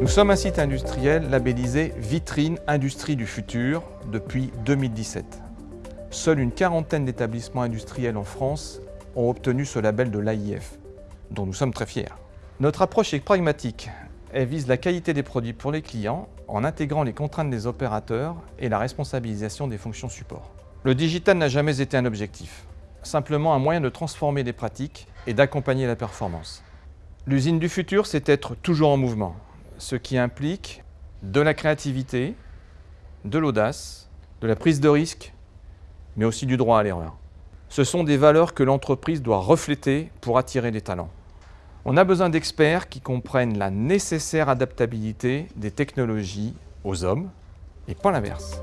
Nous sommes un site industriel labellisé Vitrine Industrie du Futur depuis 2017. Seule une quarantaine d'établissements industriels en France ont obtenu ce label de l'AIF, dont nous sommes très fiers. Notre approche est pragmatique. Elle vise la qualité des produits pour les clients en intégrant les contraintes des opérateurs et la responsabilisation des fonctions support. Le digital n'a jamais été un objectif, simplement un moyen de transformer les pratiques et d'accompagner la performance. L'usine du futur, c'est être toujours en mouvement, ce qui implique de la créativité, de l'audace, de la prise de risque, mais aussi du droit à l'erreur. Ce sont des valeurs que l'entreprise doit refléter pour attirer des talents. On a besoin d'experts qui comprennent la nécessaire adaptabilité des technologies aux hommes et pas l'inverse.